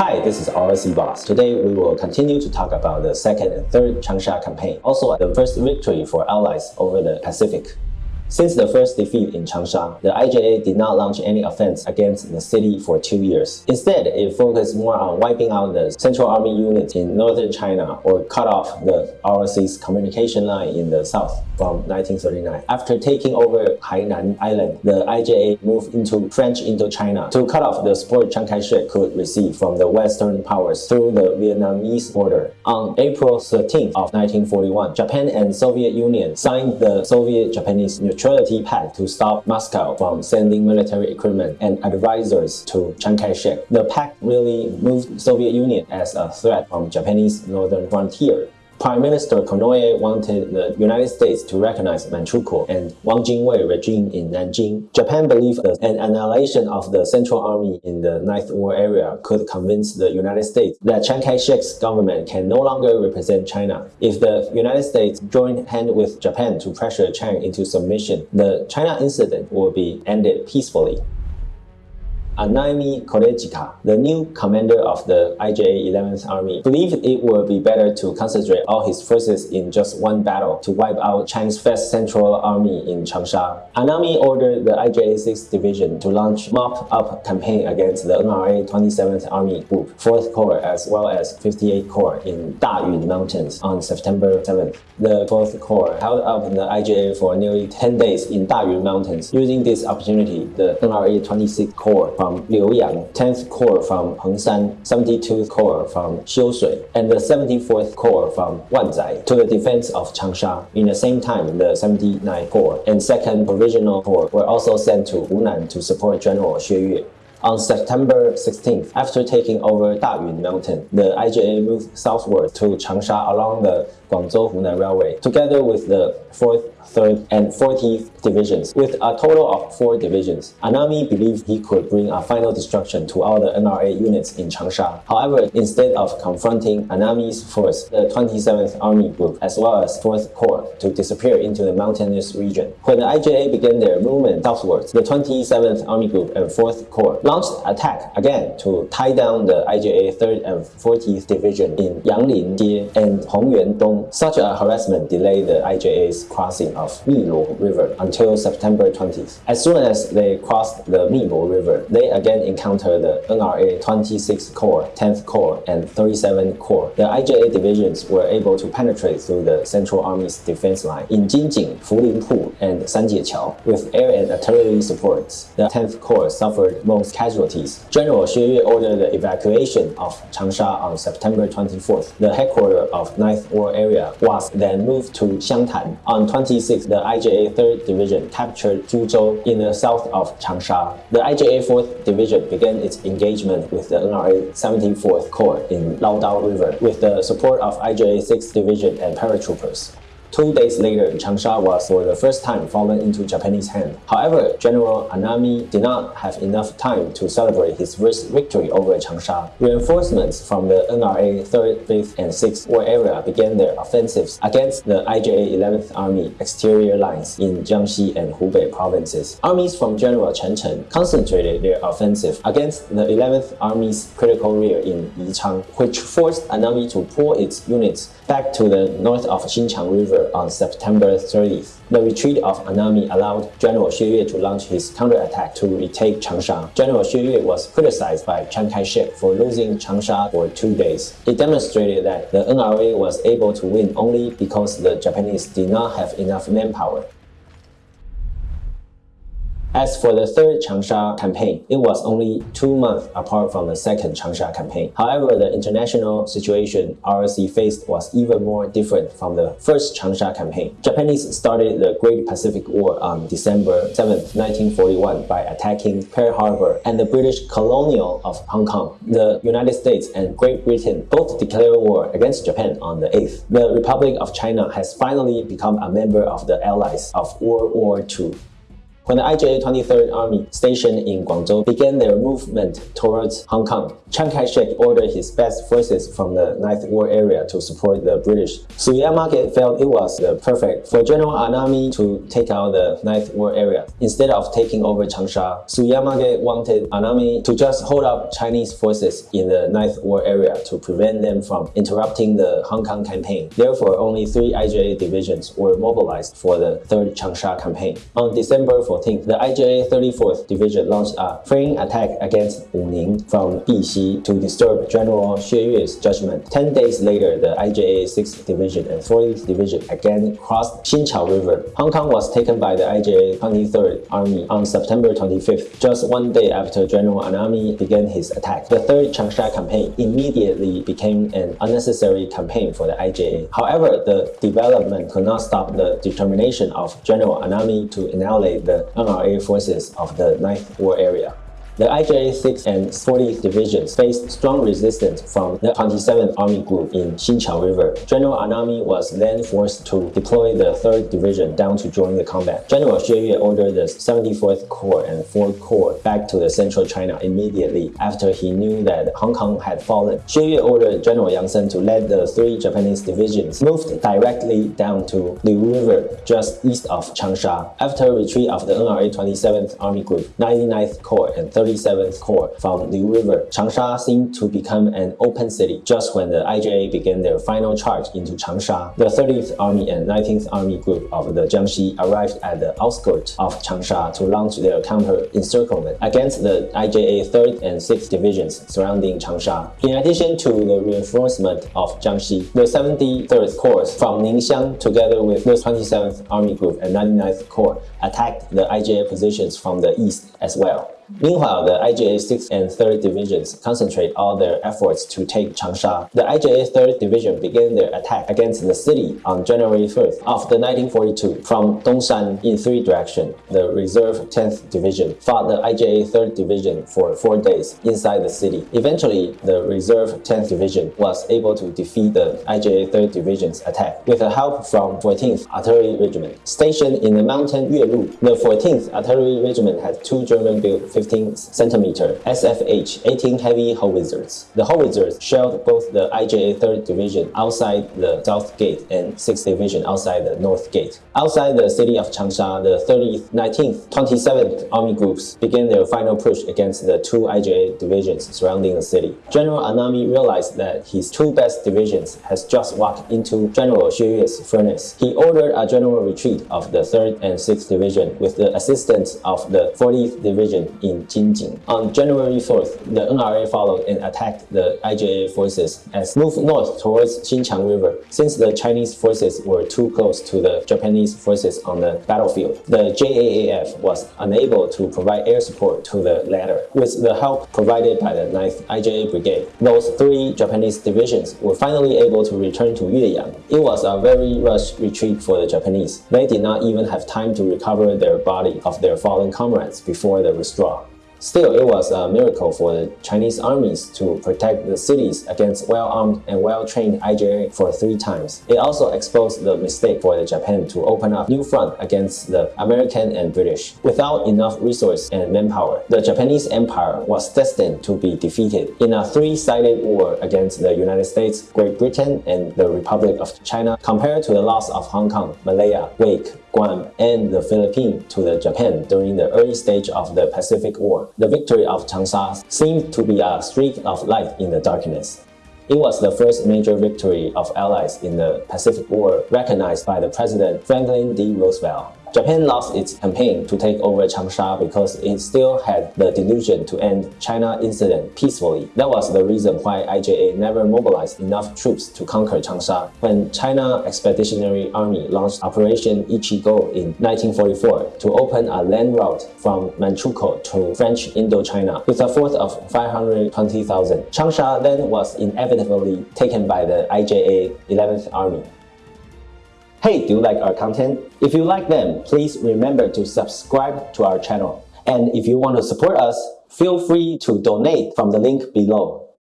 Hi, this is RC Boss. Today we will continue to talk about the second and third Changsha campaign, also the first victory for Allies over the Pacific. Since the first defeat in Changsha, the IJA did not launch any offense against the city for two years. Instead, it focused more on wiping out the Central Army units in northern China or cut off the ROC's communication line in the south from 1939. After taking over Hainan Island, the IJA moved into French Indochina to cut off the support Chiang Kai-shek could receive from the Western powers through the Vietnamese border. On April 13 of 1941, Japan and Soviet Union signed the Soviet-Japanese neutrality pact to stop Moscow from sending military equipment and advisors to Chiang Kai-shek. The pact really moved Soviet Union as a threat from Japanese northern frontier. Prime Minister Konoye wanted the United States to recognize Manchukuo and Wang Jingwei regime in Nanjing. Japan believed that an annihilation of the Central Army in the Ninth War area could convince the United States that Chiang Kai-shek's government can no longer represent China. If the United States joined hand with Japan to pressure Chiang into submission, the China incident will be ended peacefully. Anami Korechika, the new commander of the IJA 11th Army, believed it would be better to concentrate all his forces in just one battle to wipe out China's First Central Army in Changsha. Anami ordered the IJA 6th Division to launch a mop-up campaign against the NRA 27th Army Group, 4th Corps as well as 58th Corps in Dayun Mountains on September 7th. The 4th Corps held up the IJA for nearly 10 days in Dayun Mountains. Using this opportunity, the NRA 26th Corps from from Liuyang, 10th Corps from Hengshan, 72th Corps from Xiushui, and the 74th Corps from Wanzai to the defense of Changsha. In the same time, the 79th Corps and 2nd Provisional Corps were also sent to Hunan to support General Xue Yue. On September 16th, after taking over Dayun Mountain, the IJA moved southward to Changsha along the Guangzhou-Hunan Railway, together with the 4th, 3rd, and 14th Divisions. With a total of four divisions, Anami believed he could bring a final destruction to all the NRA units in Changsha. However, instead of confronting Anami's force, the 27th Army Group, as well as 4th Corps, to disappear into the mountainous region. When the IJA began their movement southwards, the 27th Army Group and 4th Corps launched attack again to tie down the IJA 3rd and 40th Division in Yanglin Jie and Hongyuan Dong such a harassment delayed the IJA's crossing of Miluo River until September 20th. As soon as they crossed the Miluo River, they again encountered the NRA 26th Corps, 10th Corps, and 37th Corps. The IJA divisions were able to penetrate through the Central Army's defense line in Jinjing, Fulinpu, and Sanjieqiao with air and artillery supports. The 10th Corps suffered most casualties. General Xue Yue ordered the evacuation of Changsha on September 24th. The headquarters of 9th War Area was then moved to Xiangtan. On 26, the IJA 3rd Division captured Zhuzhou in the south of Changsha. The IJA 4th Division began its engagement with the NRA 74th Corps in Laodao River with the support of IJA 6th Division and paratroopers. Two days later, Changsha was for the first time fallen into Japanese hands. However, General Anami did not have enough time to celebrate his first victory over Changsha. Reinforcements from the NRA 3rd, 5th, and 6th War area began their offensives against the IJA 11th Army exterior lines in Jiangxi and Hubei provinces. Armies from General Chen Cheng concentrated their offensive against the 11th Army's critical rear in Yichang, which forced Anami to pull its units back to the north of Xinqiang River on September 30th. The retreat of Anami allowed General Xue Yue to launch his counterattack to retake Changsha. General Xue Yue was criticized by Chiang Kai-shek for losing Changsha for two days. It demonstrated that the NRA was able to win only because the Japanese did not have enough manpower. As for the third Changsha campaign, it was only two months apart from the second Changsha campaign. However, the international situation ROC faced was even more different from the first Changsha campaign. Japanese started the Great Pacific War on December 7, 1941 by attacking Pearl Harbor and the British colonial of Hong Kong. The United States and Great Britain both declared war against Japan on the 8th. The Republic of China has finally become a member of the Allies of World War II. When the IJA 23rd Army stationed in Guangzhou began their movement towards Hong Kong, Chiang Kai-shek ordered his best forces from the Ninth War area to support the British. Suyamake felt it was perfect for General Anami to take out the Ninth War area. Instead of taking over Changsha, Suyamake wanted Anami to just hold up Chinese forces in the Ninth War area to prevent them from interrupting the Hong Kong campaign. Therefore, only three IJA divisions were mobilized for the 3rd Changsha campaign. On December 14th, the IJA 34th Division launched a flank attack against Wuning from Bixi to disturb General Xue Yue's judgment. Ten days later, the IJA 6th Division and 40th Division again crossed Xinqiang River. Hong Kong was taken by the IJA 23rd Army on September 25th, just one day after General Anami began his attack. The 3rd Changsha campaign immediately became an unnecessary campaign for the IJA. However, the development could not stop the determination of General Anami to annihilate the Uh, NRA forces of the Ninth War area. The IJA 6th and 40th Divisions faced strong resistance from the 27th Army Group in Xinqiang River. General Anami was then forced to deploy the 3rd Division down to join the combat. General Xue Yue ordered the 74th Corps and 4th Corps back to the central China immediately after he knew that Hong Kong had fallen. Xue Yue ordered General Yang Sen to lead the three Japanese divisions moved directly down to Liu River just east of Changsha. After retreat of the NRA 27th Army Group, 99th Corps and 30 37th Corps from Liu River, Changsha seemed to become an open city just when the IJA began their final charge into Changsha. The 30th Army and 19th Army Group of the Jiangxi arrived at the outskirts of Changsha to launch their counter-encirclement against the IJA 3rd and 6th Divisions surrounding Changsha. In addition to the reinforcement of Jiangxi, the 73rd Corps from Ningxiang together with the 27th Army Group and 99th Corps attacked the IJA positions from the east as well. Meanwhile, the IJA 6th and 3rd Divisions concentrate all their efforts to take Changsha. The IJA 3rd Division began their attack against the city on January 1st of the 1942 from Dongshan in three directions. The Reserve 10th Division fought the IJA 3rd Division for four days inside the city. Eventually, the Reserve 10th Division was able to defeat the IJA 3rd Division's attack with the help from 14th Artillery Regiment. Stationed in the mountain Yuelu, the 14th Artillery Regiment had two German-built 15 centimeter SFH 18 heavy howitzers. The howitzers shelled both the IJA 3rd Division outside the South Gate and 6th Division outside the North Gate. Outside the city of Changsha, the 30th, 19th, 27th Army groups began their final push against the two IJA divisions surrounding the city. General Anami realized that his two best divisions has just walked into General Xue Yue's furnace. He ordered a general retreat of the 3rd and 6th Division with the assistance of the 40th Division in in. On January 4th, the NRA followed and attacked the IJA forces and moved north towards Xinqiang River. Since the Chinese forces were too close to the Japanese forces on the battlefield, the JAAF was unable to provide air support to the latter. With the help provided by the 9th IJA Brigade, those three Japanese divisions were finally able to return to Yueyang. It was a very rushed retreat for the Japanese. They did not even have time to recover their body of their fallen comrades before the withdrawal. Still, it was a miracle for the Chinese armies to protect the cities against well-armed and well-trained IJA for three times. It also exposed the mistake for the Japan to open up new front against the American and British. Without enough resource and manpower, the Japanese Empire was destined to be defeated in a three-sided war against the United States, Great Britain, and the Republic of China compared to the loss of Hong Kong, Malaya, Wake, Guam, and the Philippines to the Japan during the early stage of the Pacific War. The victory of Changsha seemed to be a streak of light in the darkness. It was the first major victory of Allies in the Pacific War recognized by the President Franklin D. Roosevelt. Japan lost its campaign to take over Changsha because it still had the delusion to end China incident peacefully. That was the reason why IJA never mobilized enough troops to conquer Changsha. When China Expeditionary Army launched Operation Ichigo in 1944 to open a land route from Manchukuo to French Indochina with a force of 520,000, Changsha then was inevitably taken by the IJA 11th Army. Hey, do you like our content? If you like them, please remember to subscribe to our channel. And if you want to support us, feel free to donate from the link below.